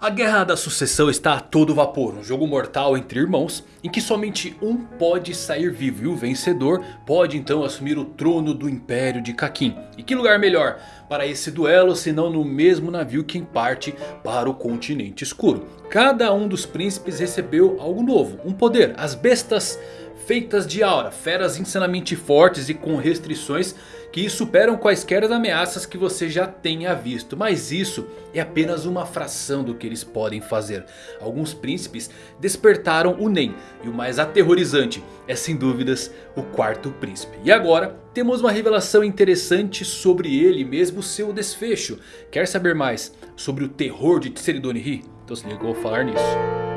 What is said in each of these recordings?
A Guerra da Sucessão está a todo vapor, um jogo mortal entre irmãos em que somente um pode sair vivo e o vencedor pode então assumir o trono do Império de Kakin. E que lugar melhor para esse duelo senão no mesmo navio que parte para o continente escuro. Cada um dos príncipes recebeu algo novo, um poder, as bestas feitas de aura, feras insanamente fortes e com restrições que superam quaisquer ameaças que você já tenha visto. Mas isso é apenas uma fração do que eles podem fazer. Alguns príncipes despertaram o Nen. E o mais aterrorizante é sem dúvidas o quarto príncipe. E agora temos uma revelação interessante sobre ele mesmo seu desfecho. Quer saber mais sobre o terror de Tseridonihi? Então se eu vou falar nisso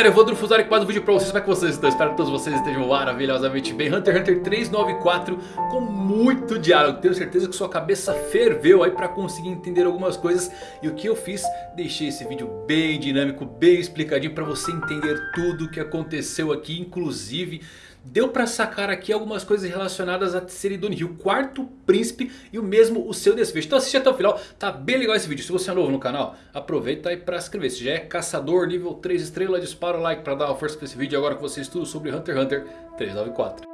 galera, eu vou Drufusar aqui mais um vídeo pra vocês, como é que vocês estão? Espero que todos vocês estejam maravilhosamente bem Hunter x Hunter 394 com muito diálogo Tenho certeza que sua cabeça ferveu aí pra conseguir entender algumas coisas E o que eu fiz? Deixei esse vídeo bem dinâmico, bem explicadinho pra você entender tudo o que aconteceu aqui Inclusive Deu pra sacar aqui algumas coisas relacionadas a Tseridoni, o quarto príncipe e o mesmo o seu desfecho. Então assiste até o final, tá bem legal esse vídeo. Se você é novo no canal, aproveita aí pra se inscrever. Se já é caçador nível 3 estrelas, dispara o like pra dar uma força pra esse vídeo. Agora que você estuda sobre Hunter x Hunter 394.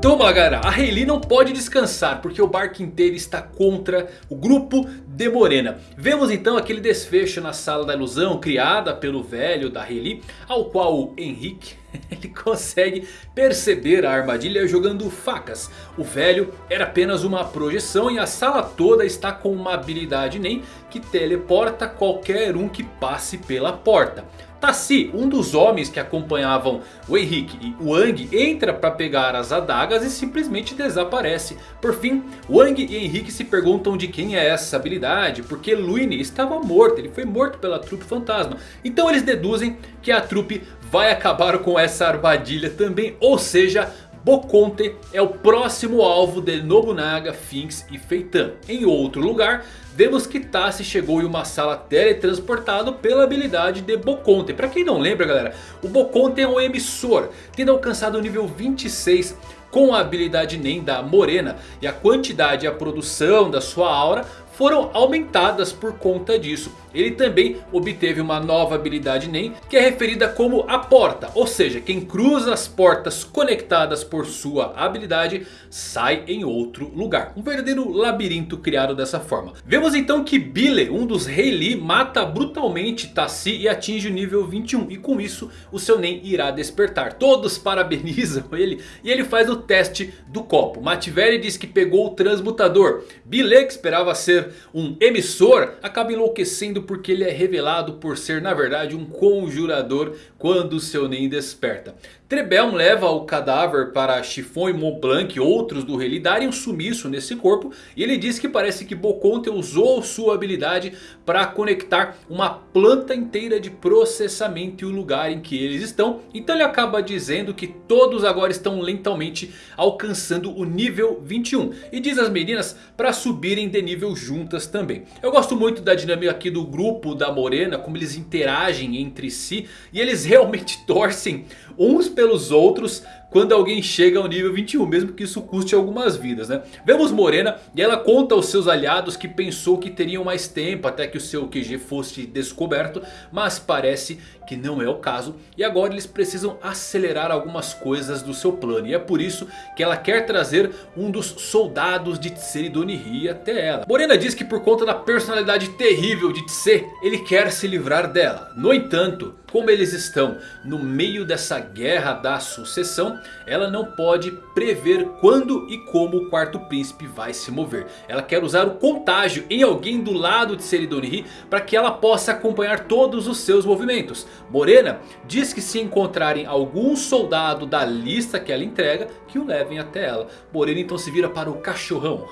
Então galera, a Hayley não pode descansar porque o barco inteiro está contra o grupo de Morena. Vemos então aquele desfecho na sala da ilusão criada pelo velho da Hayley. Ao qual o Henrique ele consegue perceber a armadilha jogando facas. O velho era apenas uma projeção e a sala toda está com uma habilidade NEM que teleporta qualquer um que passe pela porta. Tassi, um dos homens que acompanhavam o Henrique e o Wang entra para pegar as adagas e simplesmente desaparece. Por fim, Wang e Henrique se perguntam de quem é essa habilidade, porque Luine estava morto, ele foi morto pela trupe fantasma. Então eles deduzem que a trupe vai acabar com essa armadilha também, ou seja... Boconte é o próximo alvo de Nobunaga, Finks e Feitan. Em outro lugar, vemos que Tassi chegou em uma sala teletransportado pela habilidade de Boconte. Para quem não lembra galera, o Boconte é um emissor, tendo alcançado o nível 26 com a habilidade NEM da Morena. E a quantidade e a produção da sua aura foram aumentadas por conta disso. Ele também obteve uma nova habilidade NEM que é referida como a porta. Ou seja, quem cruza as portas conectadas por sua habilidade sai em outro lugar. Um verdadeiro labirinto criado dessa forma. Vemos então que Bile, um dos Rei Lee, mata brutalmente Tassi e atinge o nível 21. E com isso o seu NEM irá despertar. Todos parabenizam ele e ele faz o teste do copo. Mativeri diz que pegou o transmutador. Bile, que esperava ser um emissor, acaba enlouquecendo porque ele é revelado por ser na verdade um conjurador quando seu Nen desperta. Trebelm leva o cadáver para Chiffon e Montblanc e outros do rei darem um sumiço nesse corpo. E ele diz que parece que Boconte usou sua habilidade para conectar uma planta inteira de processamento e o lugar em que eles estão. Então ele acaba dizendo que todos agora estão lentamente alcançando o nível 21. E diz às meninas para subirem de nível juntas também. Eu gosto muito da dinâmica aqui do grupo da Morena, como eles interagem entre si. E eles realmente torcem uns pelos outros quando alguém chega ao nível 21, mesmo que isso custe algumas vidas, né? Vemos Morena e ela conta aos seus aliados que pensou que teriam mais tempo até que o seu QG fosse descoberto, mas parece que não é o caso e agora eles precisam acelerar algumas coisas do seu plano e é por isso que ela quer trazer um dos soldados de Tseridonihi até ela. Morena diz que por conta da personalidade terrível de Tse, ele quer se livrar dela. No entanto, como eles estão no meio dessa guerra da sucessão, ela não pode prever quando e como o quarto príncipe vai se mover. Ela quer usar o contágio em alguém do lado de Seridonihi para que ela possa acompanhar todos os seus movimentos. Morena diz que se encontrarem algum soldado da lista que ela entrega, que o levem até ela. Morena então se vira para o cachorrão.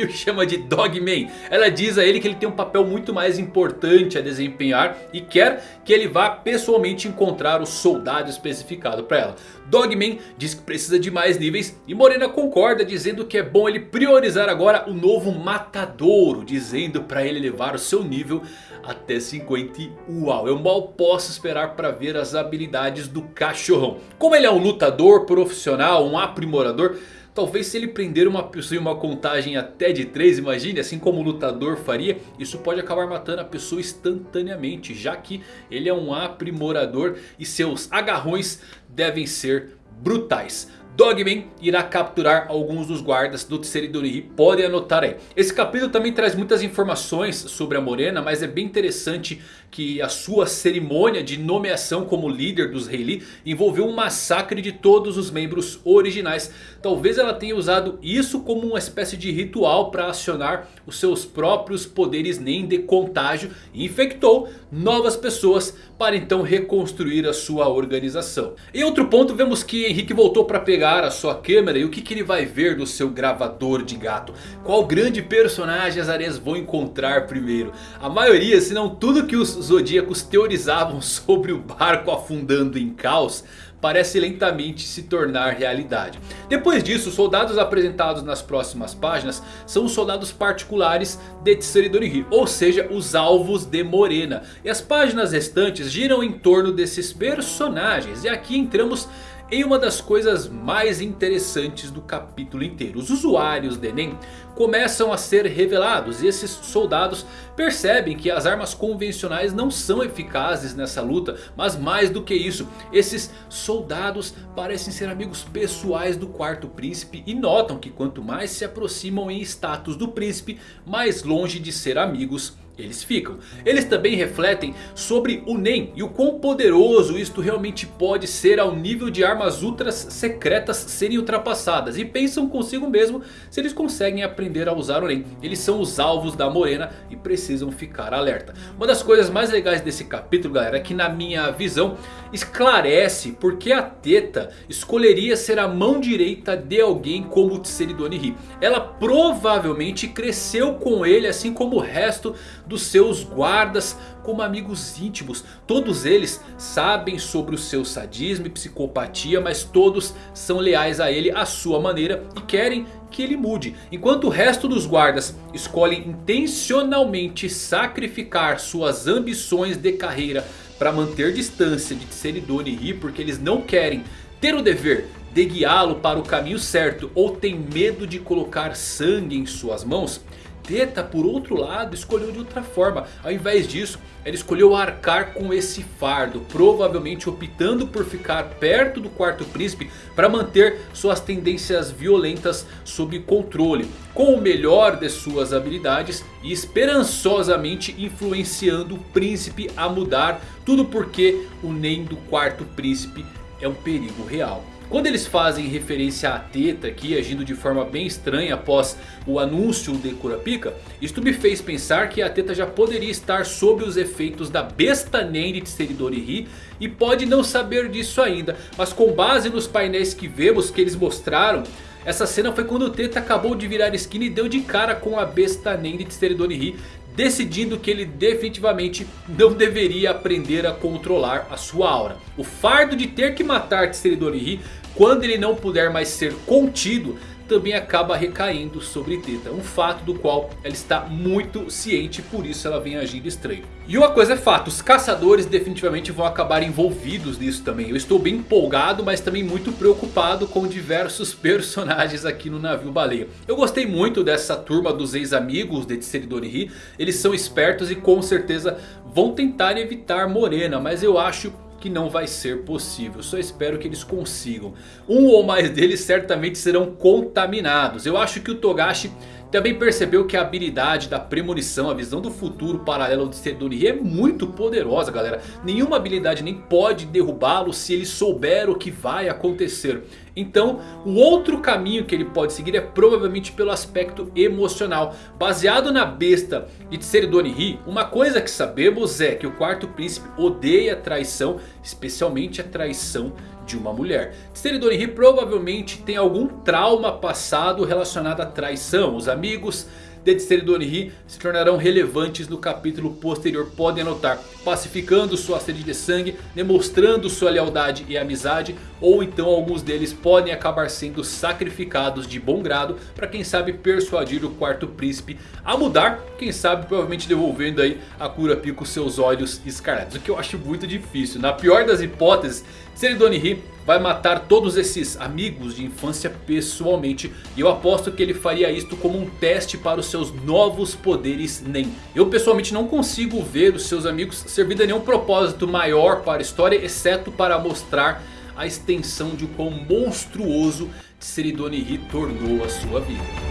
e o chama de Dogman. Ela diz a ele que ele tem um papel muito mais importante a desempenhar e quer que ele vá pessoalmente encontrar o soldado especificado para ela. Dogman diz que precisa de mais níveis e Morena concorda dizendo que é bom ele priorizar agora o novo Matadouro. Dizendo para ele levar o seu nível até 50 Uau, eu mal posso esperar para ver as habilidades do cachorrão. Como ele é um lutador profissional, um aprimorador... Talvez se ele prender uma pessoa em uma contagem até de 3, imagine, assim como o lutador faria, isso pode acabar matando a pessoa instantaneamente, já que ele é um aprimorador e seus agarrões devem ser brutais. Dogman irá capturar alguns dos guardas do Tseridorihi, podem anotar aí. Esse capítulo também traz muitas informações sobre a Morena, mas é bem interessante que a sua cerimônia de nomeação como líder dos Rei envolveu um massacre de todos os membros originais. Talvez ela tenha usado isso como uma espécie de ritual para acionar os seus próprios poderes nem de contágio e infectou novas pessoas para então reconstruir a sua organização. Em outro ponto vemos que Henrique voltou para pegar a sua câmera e o que, que ele vai ver do seu gravador de gato. Qual grande personagem as areias vão encontrar primeiro? A maioria, se não tudo que os zodíacos teorizavam sobre o barco afundando em caos parece lentamente se tornar realidade. Depois disso, os soldados apresentados nas próximas páginas são os soldados particulares de Tsuridorihi, ou seja, os alvos de Morena. E as páginas restantes giram em torno desses personagens. E aqui entramos em uma das coisas mais interessantes do capítulo inteiro. Os usuários de Enem começam a ser revelados e esses soldados percebem que as armas convencionais não são eficazes nessa luta. Mas mais do que isso, esses soldados parecem ser amigos pessoais do quarto príncipe e notam que quanto mais se aproximam em status do príncipe, mais longe de ser amigos eles ficam. Eles também refletem sobre o NEM e o quão poderoso isto realmente pode ser ao nível de armas ultras secretas serem ultrapassadas. E pensam consigo mesmo se eles conseguem aprender a usar o NEM. Eles são os alvos da Morena e precisam ficar alerta. Uma das coisas mais legais desse capítulo galera é que na minha visão esclarece porque a Teta escolheria ser a mão direita de alguém como Tseridoni Hi. Ela provavelmente cresceu com ele assim como o resto dos seus guardas como amigos íntimos. Todos eles sabem sobre o seu sadismo e psicopatia, mas todos são leais a ele à sua maneira e querem que ele mude. Enquanto o resto dos guardas escolhem intencionalmente sacrificar suas ambições de carreira para manter distância de Tseridone Ri porque eles não querem ter o dever de guiá-lo para o caminho certo ou tem medo de colocar sangue em suas mãos, Teta, por outro lado, escolheu de outra forma. Ao invés disso, ela escolheu arcar com esse fardo. Provavelmente optando por ficar perto do quarto príncipe. Para manter suas tendências violentas sob controle. Com o melhor de suas habilidades. E esperançosamente influenciando o príncipe a mudar. Tudo porque o NEM do quarto príncipe é um perigo real. Quando eles fazem referência à Teta aqui agindo de forma bem estranha após o anúncio de Kurapika. Isto me fez pensar que a Teta já poderia estar sob os efeitos da besta Nen de Tseridori E pode não saber disso ainda. Mas com base nos painéis que vemos que eles mostraram... Essa cena foi quando o Teta acabou de virar esquina e deu de cara com a besta Nen de Tseridori decidindo que ele definitivamente não deveria aprender a controlar a sua aura. O fardo de ter que matar Tseridori quando ele não puder mais ser contido também acaba recaindo sobre Teta. Um fato do qual ela está muito ciente, por isso ela vem agindo estranho. E uma coisa é fato, os caçadores definitivamente vão acabar envolvidos nisso também. Eu estou bem empolgado, mas também muito preocupado com diversos personagens aqui no navio baleia. Eu gostei muito dessa turma dos ex-amigos de Tseridori Eles são espertos e com certeza vão tentar evitar Morena, mas eu acho que não vai ser possível. Só espero que eles consigam. Um ou mais deles certamente serão contaminados. Eu acho que o Togashi também percebeu que a habilidade da premonição, a visão do futuro paralelo de Sedori é muito poderosa galera. Nenhuma habilidade nem pode derrubá-lo se ele souber o que vai acontecer. Então o outro caminho que ele pode seguir é provavelmente pelo aspecto emocional. Baseado na besta de Tseridoni Hi, uma coisa que sabemos é que o quarto príncipe odeia traição, especialmente a traição de uma mulher. Tseridorihi provavelmente tem algum trauma passado relacionado à traição. Os amigos de Tseridorihi se tornarão relevantes no capítulo posterior. Podem anotar, pacificando sua sede de sangue, demonstrando sua lealdade e amizade. Ou então alguns deles podem acabar sendo sacrificados de bom grado. Para quem sabe persuadir o quarto príncipe a mudar. Quem sabe provavelmente devolvendo aí a Kurapika seus olhos escarlates. O que eu acho muito difícil. Na pior das hipóteses, Seridonihi vai matar todos esses amigos de infância pessoalmente. E eu aposto que ele faria isto como um teste para os seus novos poderes Nen. Eu pessoalmente não consigo ver os seus amigos servindo a nenhum propósito maior para a história. Exceto para mostrar a extensão de quão monstruoso Tseridonihi tornou a sua vida.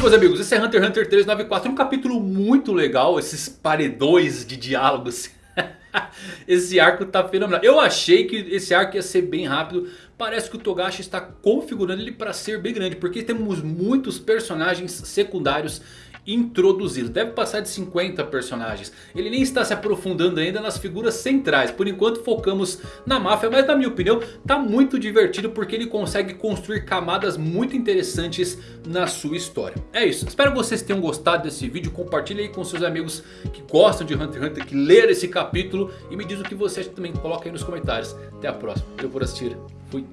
Isso meus amigos, esse é Hunter x Hunter 394, um capítulo muito legal, esses paredões de diálogos. esse arco tá fenomenal. Eu achei que esse arco ia ser bem rápido. Parece que o Togashi está configurando ele para ser bem grande. Porque temos muitos personagens secundários introduzidos. Deve passar de 50 personagens. Ele nem está se aprofundando ainda nas figuras centrais. Por enquanto focamos na máfia. Mas na minha opinião está muito divertido. Porque ele consegue construir camadas muito interessantes na sua história. É isso. Espero que vocês tenham gostado desse vídeo. Compartilhe aí com seus amigos que gostam de Hunter x Hunter. Que leram esse capítulo. E me diz o que você acha também. Coloca aí nos comentários. Até a próxima. Eu por assistir. Fui.